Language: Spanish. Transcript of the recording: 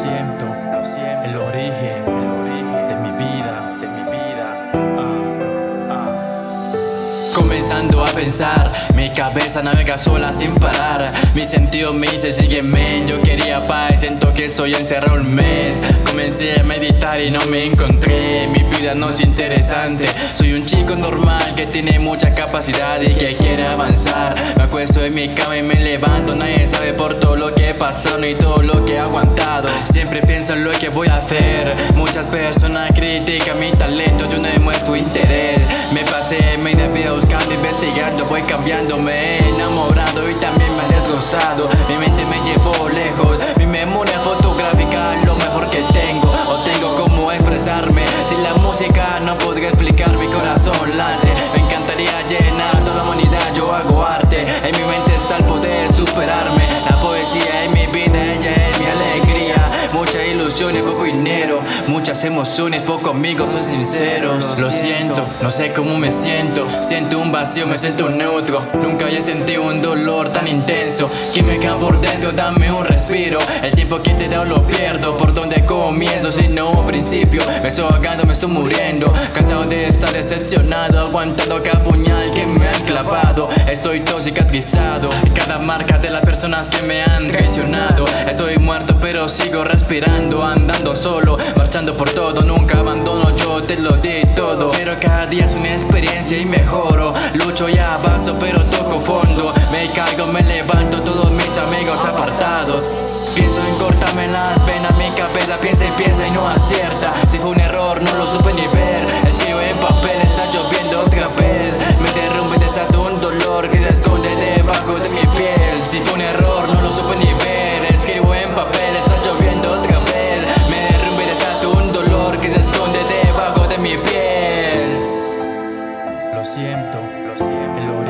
Siento, mi cabeza navega sola sin parar. Mi sentido me dice sígueme, yo quería paz Siento que soy encerrado un mes. Comencé a meditar y no me encontré. Mi vida no es interesante. Soy un chico normal que tiene mucha capacidad y que quiere avanzar. Me acuesto en mi cama y me levanto. Nadie sabe por todo lo que he pasado y todo lo que he aguantado. Siempre pienso en lo que voy a hacer. Muchas personas critican mi talento. Yo no demuestro interés. Me pasé media vida buscando, investigando Voy cambiando, me he enamorado y también me he destrozado. Mi mente me llevó lejos Mi memoria fotográfica es lo mejor que tengo. O tengo como expresarme Sin la música no podría explicar mi corazón late. Me encantaría llenar toda la humanidad Yo hago arte Muchas emociones, pocos amigos son sinceros Lo siento, no sé cómo me siento. Siento un vacío, me siento neutro. Nunca había sentido un dolor tan intenso. Que me cae por dentro, dame un respiro. El tiempo que te da lo pierdo. Por donde comienzo, si no principio. Me estoy ahogando, me estoy muriendo. Cansado de estar decepcionado Aguantando cada puñal que me han clavado. Estoy todo cicatrizado. Cada marca de las personas que me han traicionado. Estoy muerto pero sigo respirando Andando solo, Marchando por todo, nunca abandono, yo te lo di todo. Pero cada día es una experiencia y mejoro. Lucho y avanzo pero toco fondo. Me caigo, me levanto, todos mis amigos apartados. Pienso en cortarme la pena, mi cabeza piensa y piensa y no acierta. Si fue un error no lo supe ni ver. Escribo en papel, está lloviendo otra vez. Me derrumbe y desato un dolor que se esconde debajo de mi piel. Si fue un error no lo supe ni ver. Escribo en papel, lo siento, lo siento.